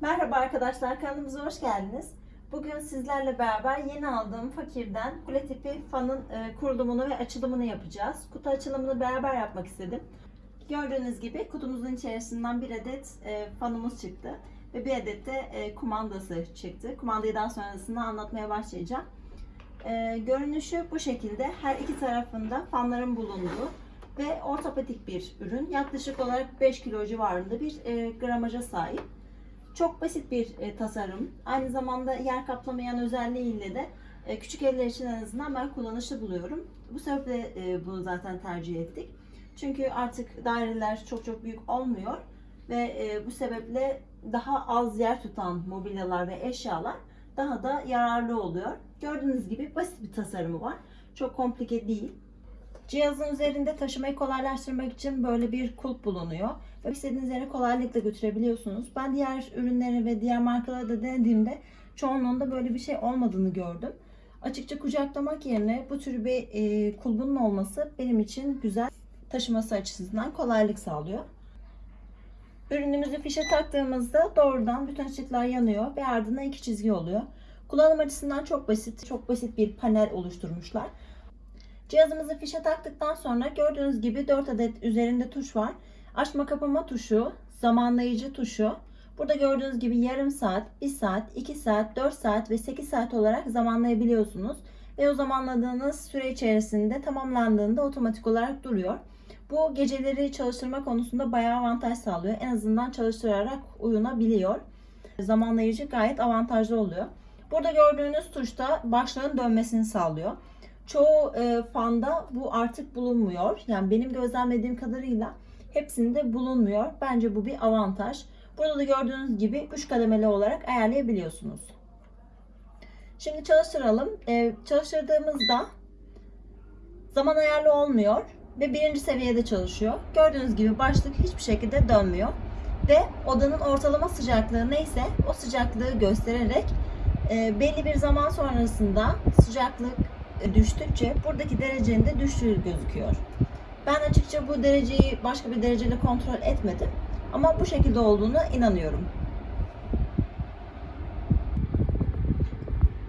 Merhaba arkadaşlar kanalımıza hoş geldiniz. Bugün sizlerle beraber yeni aldığım fakirden kule tipi fanın e, kurulumunu ve açılımını yapacağız. Kutu açılımını beraber yapmak istedim. Gördüğünüz gibi kutumuzun içerisinden bir adet e, fanımız çıktı. Ve bir adet de e, kumandası çıktı. Kumandayı daha sonrasında anlatmaya başlayacağım. Görünüşü bu şekilde. Her iki tarafında fanların bulunduğu ve ortopedik bir ürün. Yaklaşık olarak 5 kilo civarında bir gramaja sahip. Çok basit bir e, tasarım. Aynı zamanda yer kaplamayan özelliğiyle de e, küçük evler için en azından ben kullanışlı buluyorum. Bu sebeple e, bunu zaten tercih ettik. Çünkü artık daireler çok çok büyük olmuyor ve e, bu sebeple daha az yer tutan mobilyalar ve eşyalar daha da yararlı oluyor. Gördüğünüz gibi basit bir tasarımı var. Çok komplike değil. Cihazın üzerinde taşımayı kolaylaştırmak için böyle bir kulp bulunuyor. Ve istediğiniz yere kolaylıkla götürebiliyorsunuz. Ben diğer ürünleri ve diğer markaları da denediğimde çoğunluğunda böyle bir şey olmadığını gördüm. Açıkça kucaklamak yerine bu tür bir e, kulbunun olması benim için güzel taşıması açısından kolaylık sağlıyor. Ürünümüzü fişe taktığımızda doğrudan bütün ışıklar yanıyor ve ardından iki çizgi oluyor. Kullanım açısından çok basit, çok basit bir panel oluşturmuşlar. Cihazımızı fişe taktıktan sonra gördüğünüz gibi 4 adet üzerinde tuş var. Açma kapama tuşu, zamanlayıcı tuşu. Burada gördüğünüz gibi yarım saat, 1 saat, 2 saat, 4 saat ve 8 saat olarak zamanlayabiliyorsunuz. Ve o zamanladığınız süre içerisinde tamamlandığında otomatik olarak duruyor. Bu geceleri çalıştırma konusunda bayağı avantaj sağlıyor. En azından çalıştırarak uyunabiliyor. Zamanlayıcı gayet avantajlı oluyor. Burada gördüğünüz tuşta başlığın dönmesini sağlıyor. Çoğu e, fanda bu artık bulunmuyor. Yani benim gözlemlediğim kadarıyla hepsinde bulunmuyor. Bence bu bir avantaj. Burada da gördüğünüz gibi 3 kademeli olarak ayarlayabiliyorsunuz. Şimdi çalıştıralım. E, çalıştırdığımızda zaman ayarlı olmuyor ve birinci seviyede çalışıyor. Gördüğünüz gibi başlık hiçbir şekilde dönmüyor. Ve odanın ortalama sıcaklığı neyse o sıcaklığı göstererek e, belli bir zaman sonrasında sıcaklık düştükçe buradaki derecenin de düştüğü gözüküyor. Ben açıkça bu dereceyi başka bir dereceyle kontrol etmedim. Ama bu şekilde olduğuna inanıyorum.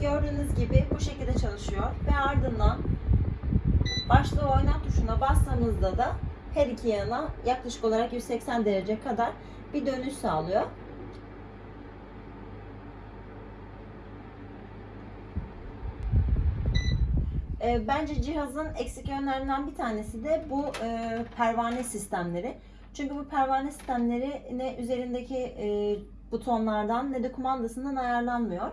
Gördüğünüz gibi bu şekilde çalışıyor ve ardından başlığı oynat tuşuna bastığımızda da her iki yana yaklaşık olarak 180 derece kadar bir dönüş sağlıyor. E, bence cihazın eksik yönlerinden bir tanesi de bu e, pervane sistemleri. Çünkü bu pervane sistemleri ne üzerindeki e, butonlardan ne de kumandasından ayarlanmıyor.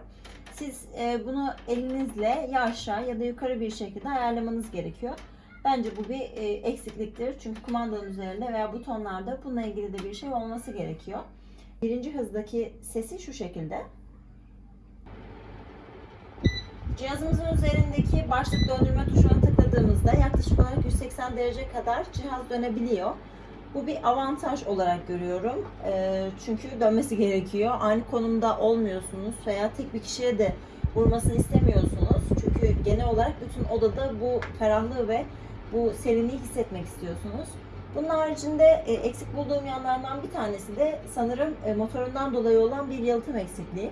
Siz e, bunu elinizle ya aşağı ya da yukarı bir şekilde ayarlamanız gerekiyor. Bence bu bir e, eksikliktir. Çünkü kumandanın üzerinde veya butonlarda bununla ilgili de bir şey olması gerekiyor. Birinci hızdaki sesi şu şekilde. Cihazımızın üzerindeki başlık döndürme tuşuna tıkladığımızda yaklaşık olarak 180 derece kadar cihaz dönebiliyor. Bu bir avantaj olarak görüyorum. Çünkü dönmesi gerekiyor. Aynı konumda olmuyorsunuz veya tek bir kişiye de vurmasını istemiyorsunuz. Çünkü genel olarak bütün odada bu ferahlığı ve bu serinliği hissetmek istiyorsunuz. Bunun haricinde eksik bulduğum yanlardan bir tanesi de sanırım motorundan dolayı olan bir yalıtım eksikliği.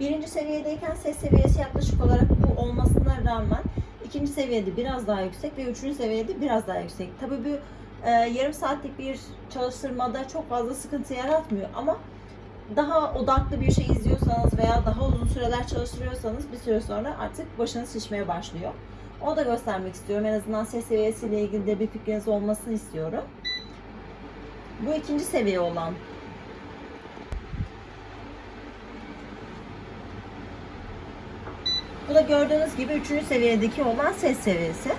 Birinci seviyedeyken ses seviyesi yaklaşık olarak bu olmasına rağmen ikinci seviyede biraz daha yüksek ve üçüncü seviyede biraz daha yüksek. Tabii bu e, yarım saatlik bir çalıştırmada çok fazla sıkıntı yaratmıyor ama daha odaklı bir şey izliyorsanız veya daha uzun süreler çalıştırıyorsanız bir süre sonra artık başınız şişmeye başlıyor. Onu da göstermek istiyorum. En azından ses seviyesiyle ilgili de bir fikriniz olmasını istiyorum. Bu ikinci seviye olan Bu da gördüğünüz gibi üçüncü seviyedeki olan ses seviyesi.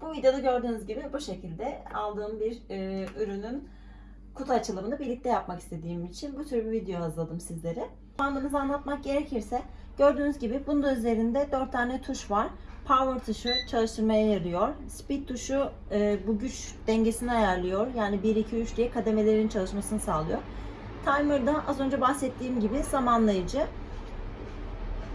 Bu videoda gördüğünüz gibi bu şekilde aldığım bir e, ürünün kutu açılımını birlikte yapmak istediğim için bu tür bir video hazırladım sizlere. Kullandığımızı anlatmak gerekirse gördüğünüz gibi bunun da üzerinde 4 tane tuş var. Power tuşu çalıştırmaya yarıyor. Speed tuşu e, bu güç dengesini ayarlıyor. Yani 1, 2, 3 diye kademelerin çalışmasını sağlıyor. Timer da az önce bahsettiğim gibi zamanlayıcı.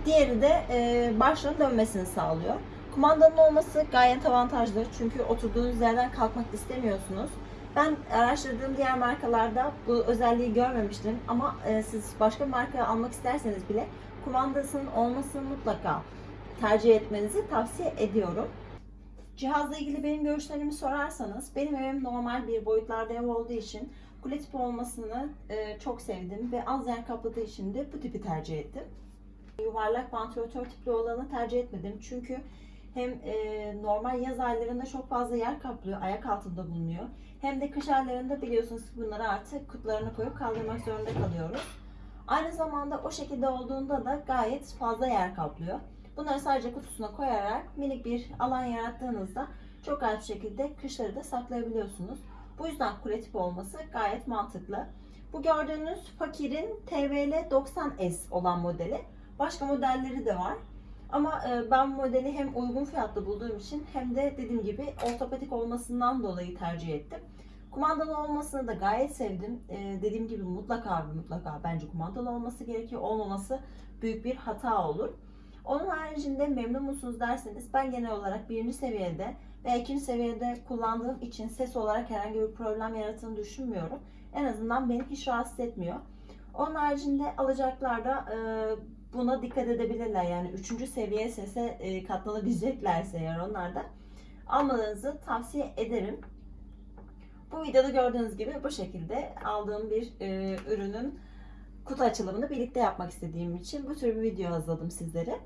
Diğeri de e, başlığın dönmesini sağlıyor. Kumandanın olması gayet avantajlı çünkü oturduğunuz yerden kalkmak istemiyorsunuz. Ben araştırdığım diğer markalarda bu özelliği görmemiştim ama e, siz başka marka almak isterseniz bile kumandasının olmasını mutlaka tercih etmenizi tavsiye ediyorum. Cihazla ilgili benim görüşlerimi sorarsanız benim evim normal bir boyutlarda ev olduğu için kule tipi olmasını e, çok sevdim ve az yer kapladığı için de bu tipi tercih ettim. Yuvarlak vantilatör tipli olanı tercih etmedim çünkü hem e, normal yaz aylarında çok fazla yer kaplıyor, ayak altında bulunuyor. Hem de kış aylarında biliyorsunuz ki bunları artık kutularına koyup kaldırmak zorunda kalıyoruz. Aynı zamanda o şekilde olduğunda da gayet fazla yer kaplıyor. Bunları sadece kutusuna koyarak minik bir alan yarattığınızda çok rahat şekilde kışları da saklayabiliyorsunuz. Bu yüzden kule tipi olması gayet mantıklı. Bu gördüğünüz Fakir'in TVL 90S olan modeli. Başka modelleri de var. Ama e, ben modeli hem uygun fiyatlı bulduğum için hem de dediğim gibi ortopedik olmasından dolayı tercih ettim. Kumandalı olmasını da gayet sevdim. E, dediğim gibi mutlaka mutlaka bence kumandalı olması gerekiyor. Olmaması büyük bir hata olur. Onun haricinde memnun musunuz derseniz ben genel olarak birinci seviyede ve ikinci seviyede kullandığım için ses olarak herhangi bir problem yarattığını düşünmüyorum. En azından beni hiç rahatsız etmiyor. Onun haricinde alacaklar da e, buna dikkat edebilirler. Yani üçüncü seviye sese e, katlanabileceklerse eğer onlar da almalarınızı tavsiye ederim. Bu videoda gördüğünüz gibi bu şekilde aldığım bir e, ürünün kutu açılımını birlikte yapmak istediğim için bu tür bir video hazırladım sizlere.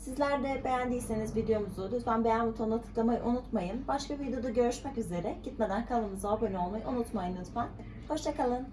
Sizler de beğendiyseniz videomuzu lütfen beğen butonuna tıklamayı unutmayın. Başka bir videoda görüşmek üzere. Gitmeden kanalımıza abone olmayı unutmayın lütfen. Hoşçakalın.